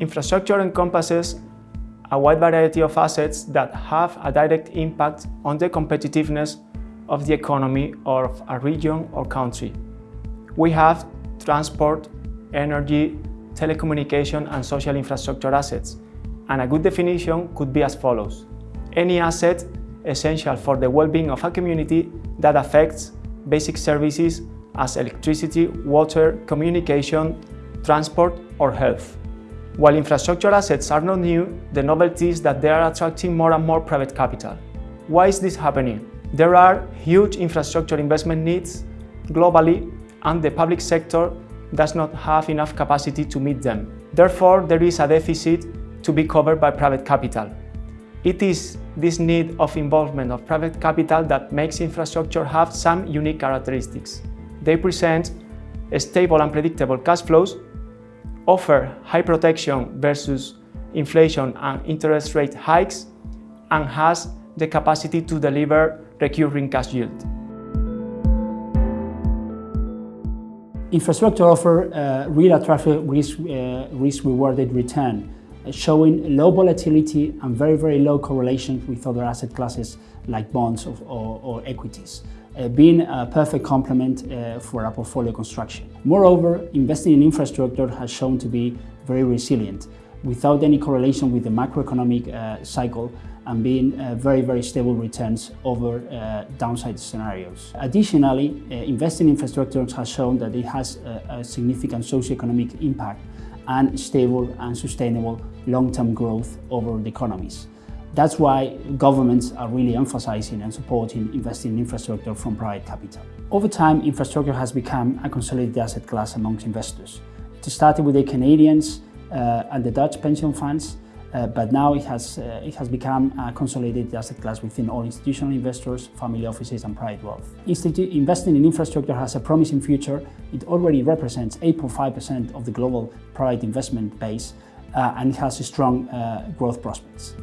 Infrastructure encompasses a wide variety of assets that have a direct impact on the competitiveness of the economy of a region or country. We have transport, energy, telecommunication and social infrastructure assets, and a good definition could be as follows. Any asset essential for the well-being of a community that affects basic services as electricity, water, communication, transport or health. While infrastructure assets are not new, the novelty is that they are attracting more and more private capital. Why is this happening? There are huge infrastructure investment needs globally and the public sector does not have enough capacity to meet them. Therefore, there is a deficit to be covered by private capital. It is this need of involvement of private capital that makes infrastructure have some unique characteristics. They present stable and predictable cash flows offer high protection versus inflation and interest rate hikes, and has the capacity to deliver recurring cash yield. Infrastructure offer uh, real attractive risk, uh, risk rewarded return, uh, showing low volatility and very, very low correlation with other asset classes like bonds or, or, equities uh, being a perfect complement uh, for a portfolio construction. Moreover, investing in infrastructure has shown to be very resilient without any correlation with the macroeconomic uh, cycle and being uh, very, very stable returns over uh, downside scenarios. Additionally, uh, investing in infrastructure has shown that it has a, a significant socioeconomic impact and stable and sustainable long-term growth over the economies. That's why governments are really emphasizing and supporting investing in infrastructure from private capital. Over time, infrastructure has become a consolidated asset class amongst investors. It started with the Canadians uh, and the Dutch pension funds, uh, but now it has, uh, it has become a consolidated asset class within all institutional investors, family offices and private wealth. Institute investing in infrastructure has a promising future. It already represents 8.5% of the global private investment base uh, and it has strong uh, growth prospects.